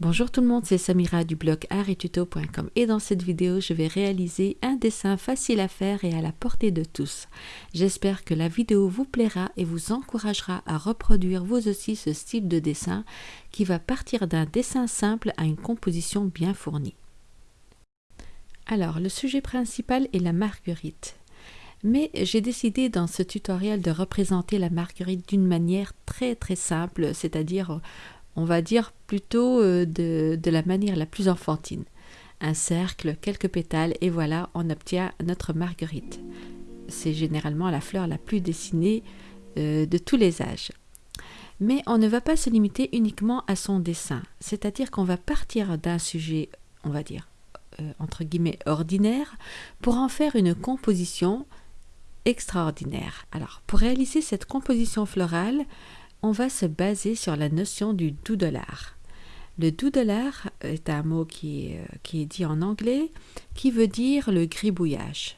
Bonjour tout le monde, c'est Samira du blog arttuto.com et dans cette vidéo, je vais réaliser un dessin facile à faire et à la portée de tous. J'espère que la vidéo vous plaira et vous encouragera à reproduire vous aussi ce style de dessin qui va partir d'un dessin simple à une composition bien fournie. Alors, le sujet principal est la marguerite. Mais j'ai décidé dans ce tutoriel de représenter la marguerite d'une manière très très simple, c'est-à-dire on va dire plutôt euh, de, la manière la plus enfantine. Un cercle, quelques pétales, et voilà, on obtient notre marguerite. C'est généralement la fleur la plus dessinée euh, de tous les âges. Mais on ne va pas se limiter uniquement à son dessin, c'est-à-dire qu'on va partir d'un sujet, on va dire, euh, entre guillemets, ordinaire, pour en faire une composition extraordinaire. Alors, pour réaliser cette composition florale, on va se baser sur la notion du doodle-art. Le doodle-art est un mot euh, qui est dit en anglais, qui veut dire le gribouillage.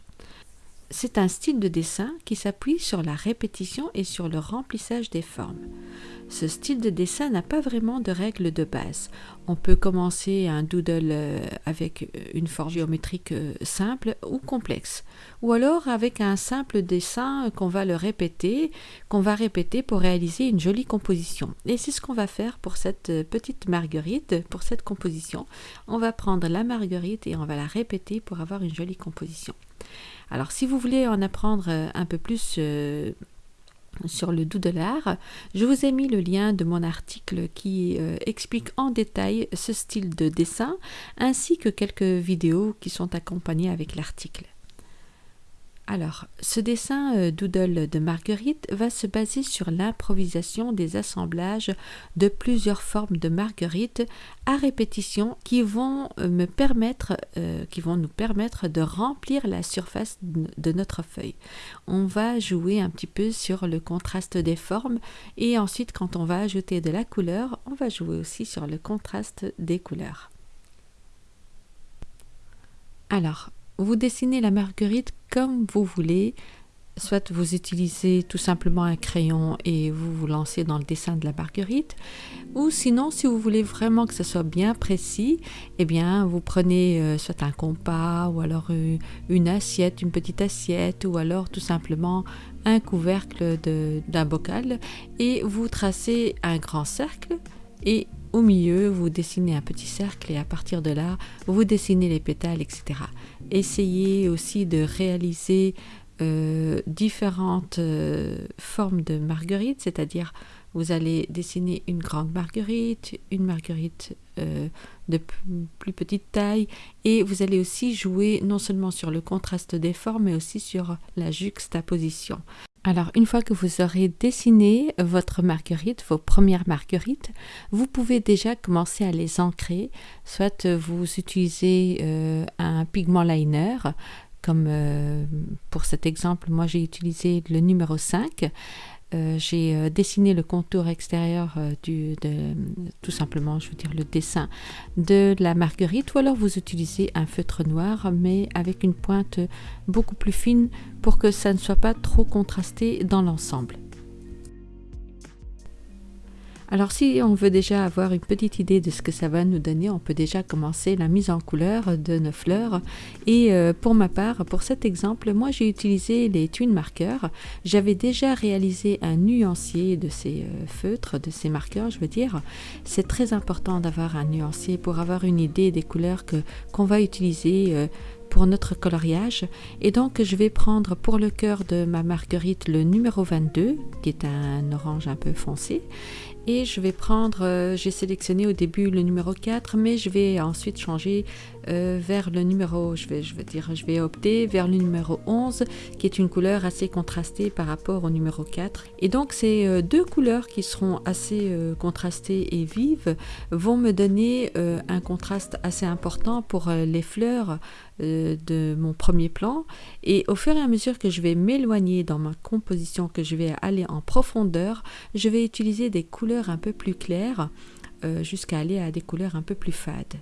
C'est un style de dessin qui s'appuie sur la répétition et sur le remplissage des formes. Ce style de dessin n'a pas vraiment de règles de base. On peut commencer un doodle euh, avec une forme géométrique euh, simple ou complexe, ou alors avec un simple dessin qu'on va le répéter, qu'on va répéter pour réaliser une jolie composition. Et c'est ce qu'on va faire pour cette euh, petite marguerite, pour cette composition. On va prendre la marguerite et on va la répéter pour avoir une jolie composition. Alors si vous voulez en apprendre euh, un peu plus euh, sur le l'art, je vous ai mis le lien de mon article qui euh, explique en détail ce style de dessin ainsi que quelques vidéos qui sont accompagnées avec l'article. Alors, ce dessin euh, doodle de Marguerite va se baser sur l'improvisation des assemblages de plusieurs formes de marguerite à répétition qui vont euh, euh, qui vont nous permettre de remplir la surface de notre feuille. On va jouer un petit peu sur le contraste des formes et ensuite quand on va ajouter de la couleur, on va jouer aussi sur le contraste des couleurs. Alors, vous dessinez la marguerite comme vous voulez. Soit vous utilisez tout simplement un crayon et vous vous lancez dans le dessin de la marguerite. Ou sinon, si vous voulez vraiment que ce soit bien précis, eh bien, vous prenez euh, soit un compas ou alors euh, une assiette, une petite assiette ou alors tout simplement un couvercle d'un bocal et vous tracez un grand cercle et au milieu, vous dessinez un petit cercle et à partir de là, vous dessinez les pétales, etc. Essayez aussi de réaliser euh, différentes euh, formes de marguerite, c'est-à-dire vous allez dessiner une grande marguerite, une marguerite euh, de plus petite taille et vous allez aussi jouer non seulement sur le contraste des formes mais aussi sur la juxtaposition. Alors, une fois que vous aurez dessiné votre marguerite, vos premières marguerites, vous pouvez déjà commencer à les ancrer. Soit vous utilisez euh, un pigment liner, comme euh, pour cet exemple, moi j'ai utilisé le numéro 5. Euh, j'ai euh, dessiné le contour extérieur euh, du, tout simplement, je veux dire, le dessin de la marguerite, ou alors vous utilisez un feutre noir, mais avec une pointe beaucoup plus fine pour que ça ne soit pas trop contrasté dans l'ensemble. Alors si on veut déjà avoir une petite idée de ce que ça va nous donner, on peut déjà commencer la mise en couleur de nos fleurs. Et euh, pour ma part, pour cet exemple, moi j'ai utilisé les twin marqueurs. J'avais déjà réalisé un nuancier de ces euh, feutres, de ces marqueurs, je veux dire. C'est très important d'avoir un nuancier pour avoir une idée des couleurs que qu'on va utiliser euh, pour notre coloriage. Et donc, je vais prendre pour le cœur de ma marguerite le numéro 22, qui est un orange un peu foncé. Et je vais prendre, euh, j'ai sélectionné au début le numéro 4, mais je vais ensuite changer euh, vers le numéro, je vais, je vais dire, je vais opter vers le numéro 11, qui est une couleur assez contrastée par rapport au numéro 4. Et donc, ces euh, deux couleurs qui seront assez contrastées et vives vont me donner un contraste assez important pour les fleurs de mon premier plan. Et au fur et à mesure que je vais m'éloigner dans ma composition, que je vais aller en profondeur, je vais utiliser des couleurs un peu plus claires euh, jusqu'à aller à des couleurs un peu plus fades.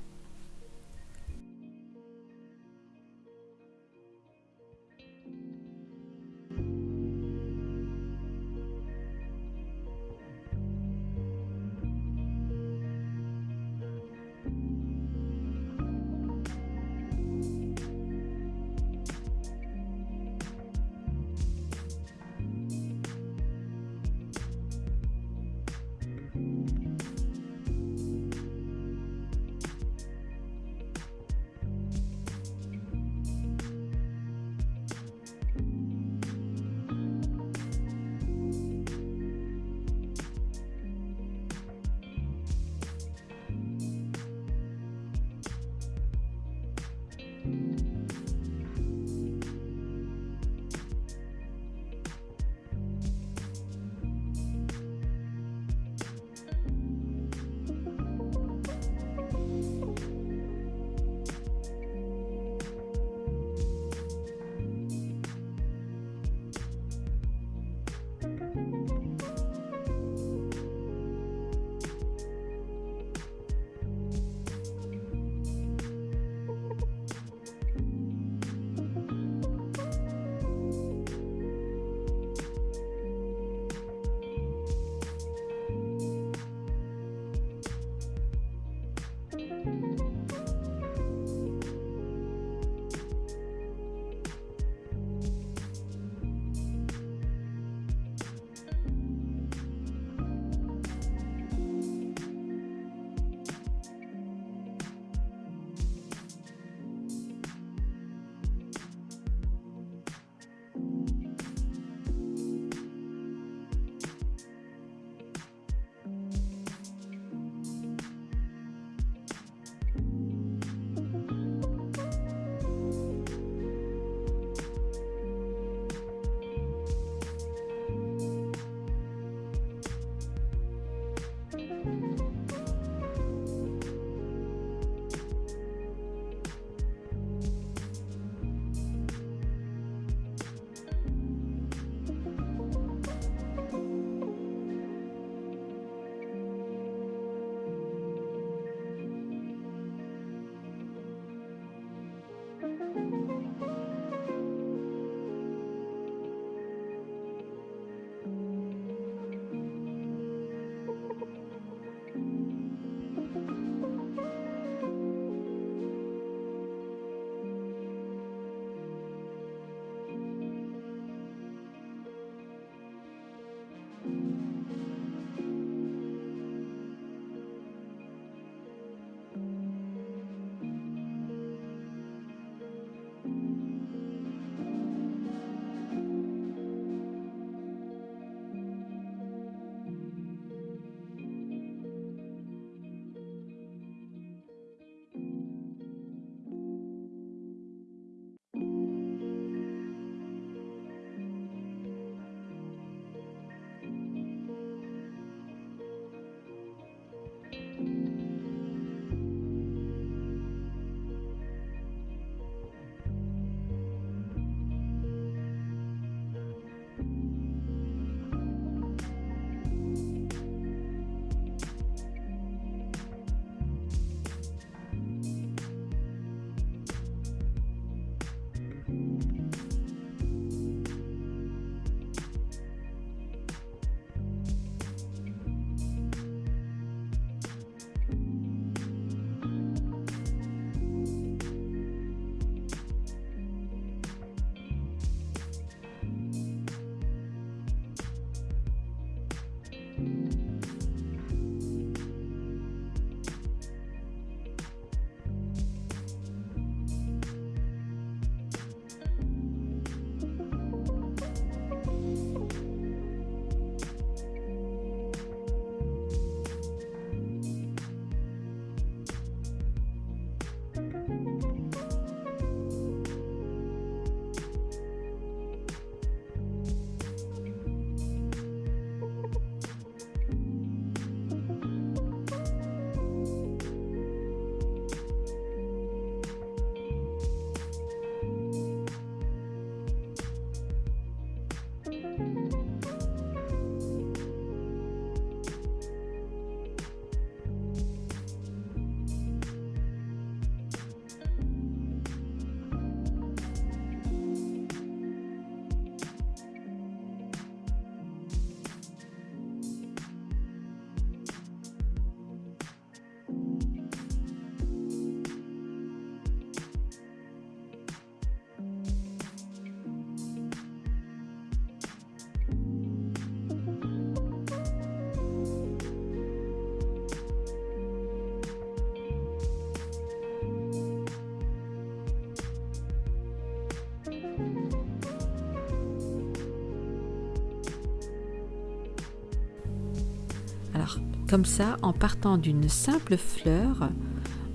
Comme ça, en partant d'une simple fleur,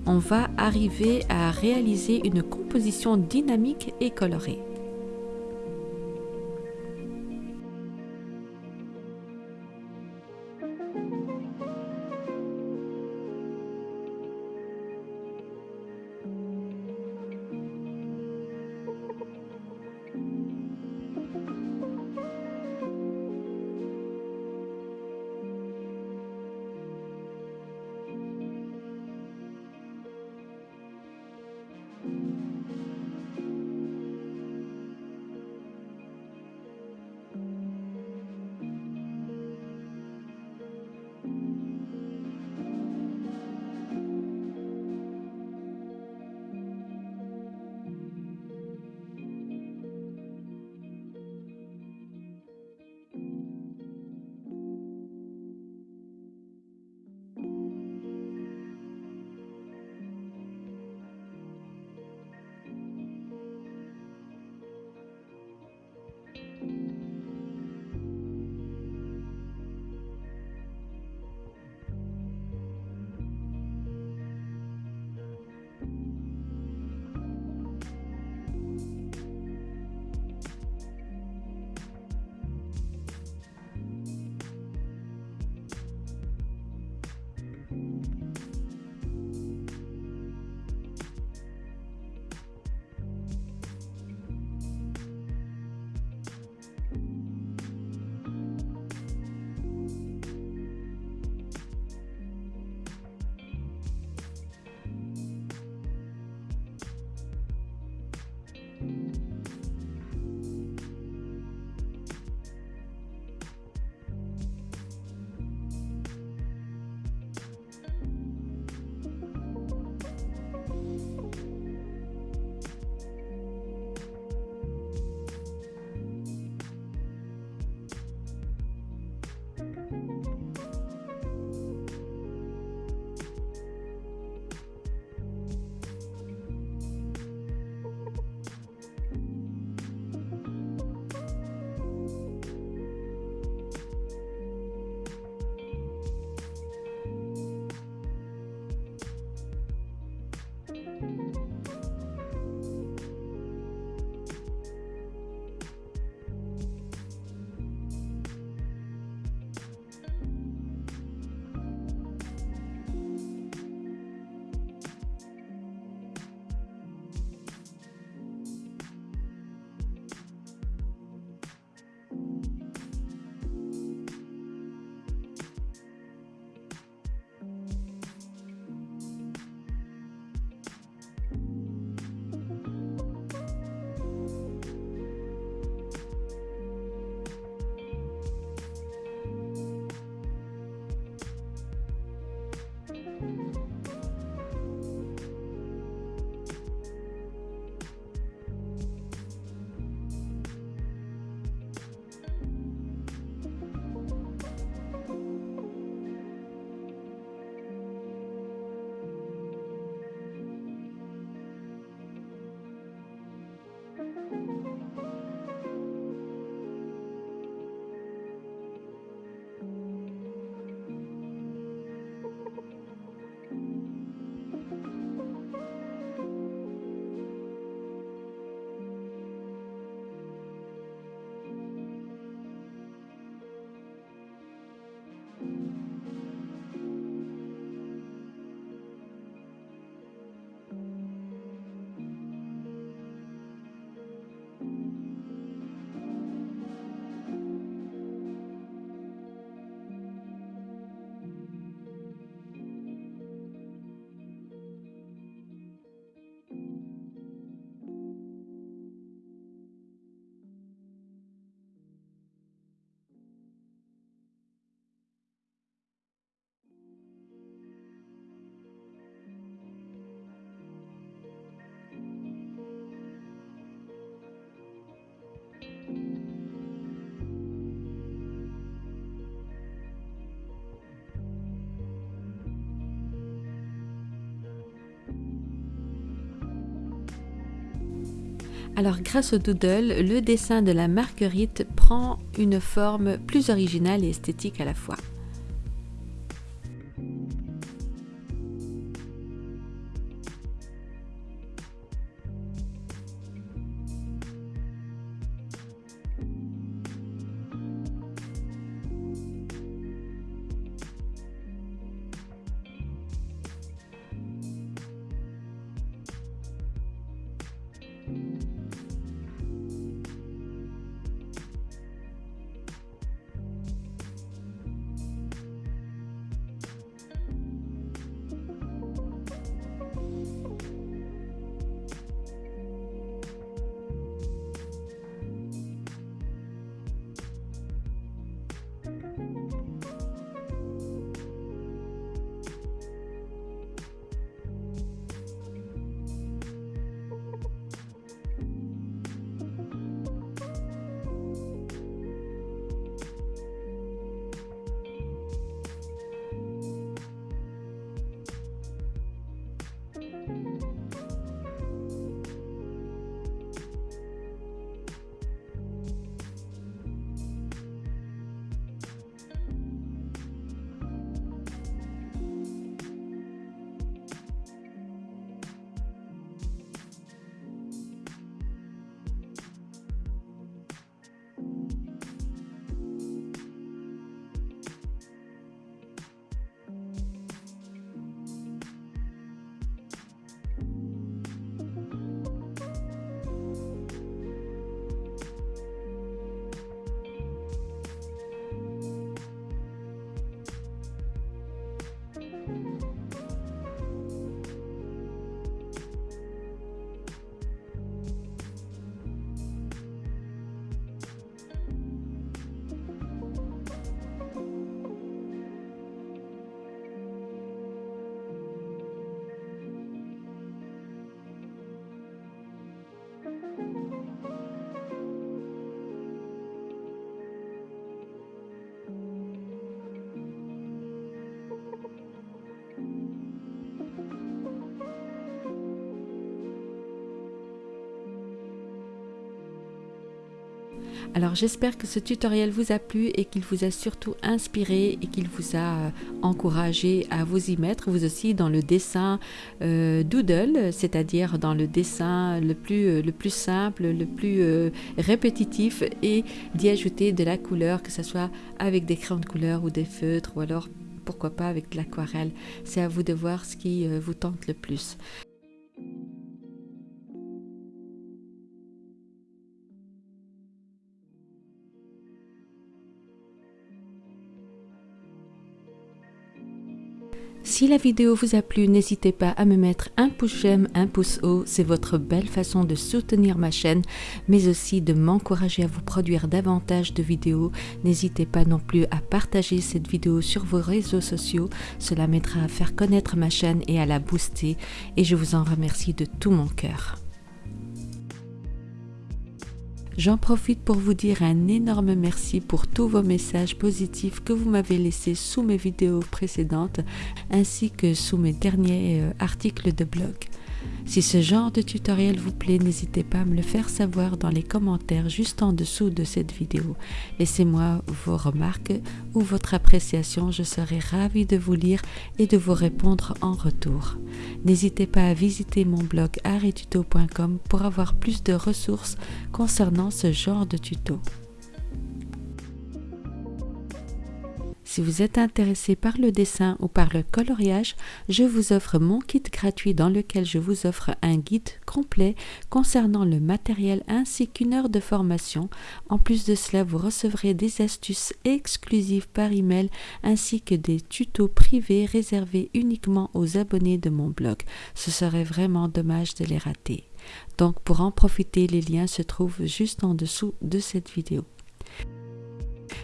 on va arriver à réaliser une composition dynamique et colorée. Alors grâce au doodle, le dessin de la marguerite prend une forme plus originale et esthétique à la fois. Alors j'espère que ce tutoriel vous a plu et qu'il vous a surtout inspiré et qu'il vous a euh, encouragé à vous y mettre, vous aussi dans le dessin euh, doodle, c'est-à-dire dans le dessin le plus, euh, le plus simple, le plus répétitif et d'y ajouter de la couleur, que ce soit avec des crayons de couleur ou des feutres ou alors pourquoi pas avec de l'aquarelle. C'est à vous de voir ce qui vous tente le plus. Si la vidéo vous a plu, n'hésitez pas à me mettre un pouce j'aime, un pouce haut. C'est votre belle façon de soutenir ma chaîne, mais aussi de m'encourager à vous produire davantage de vidéos. N'hésitez pas non plus à partager cette vidéo sur vos réseaux sociaux. Cela m'aidera à faire connaître ma chaîne et à la booster. Et je vous en remercie de tout mon cœur. J'en profite pour vous dire un énorme merci pour tous vos messages positifs que vous m'avez laissés sous mes vidéos précédentes ainsi que sous mes derniers euh, articles de blog. Si ce genre de tutoriel vous plaît, n'hésitez pas à me le faire savoir dans les commentaires juste en dessous de cette vidéo. Laissez-moi vos remarques ou votre appréciation, je serai ravie de vous lire et de vous répondre en retour. N'hésitez pas à visiter mon blog artetuto.com pour avoir plus de ressources concernant ce genre de tuto. Si vous êtes intéressé par le dessin ou par le coloriage, je vous offre mon kit gratuit dans lequel je vous offre un guide complet concernant le matériel ainsi qu'une heure de formation. En plus de cela, vous recevrez des astuces exclusives par email ainsi que des tutos privés réservés uniquement aux abonnés de mon blog. Ce serait vraiment dommage de les rater. Donc pour en profiter, les liens se trouvent juste en dessous de cette vidéo.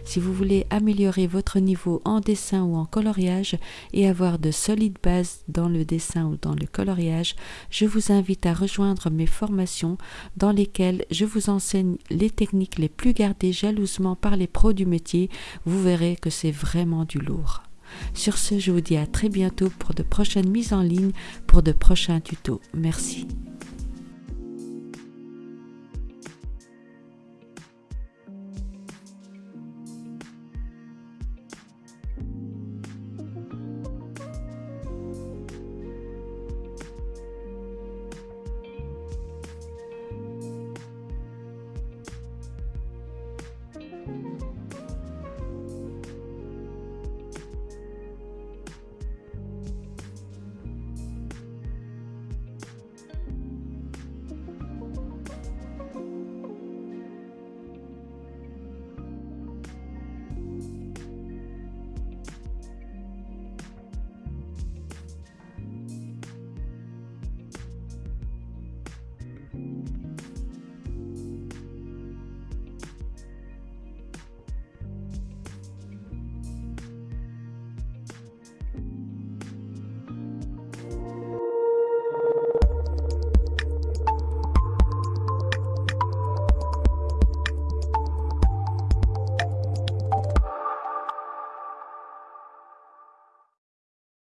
Si vous voulez améliorer votre niveau en dessin ou en coloriage et avoir de solides bases dans le dessin ou dans le coloriage, je vous invite à rejoindre mes formations dans lesquelles je vous enseigne les techniques les plus gardées jalousement par les pros du métier. Vous verrez que c'est vraiment du lourd. Sur ce, je vous dis à très bientôt pour de prochaines mises en ligne, pour de prochains tutos. Merci.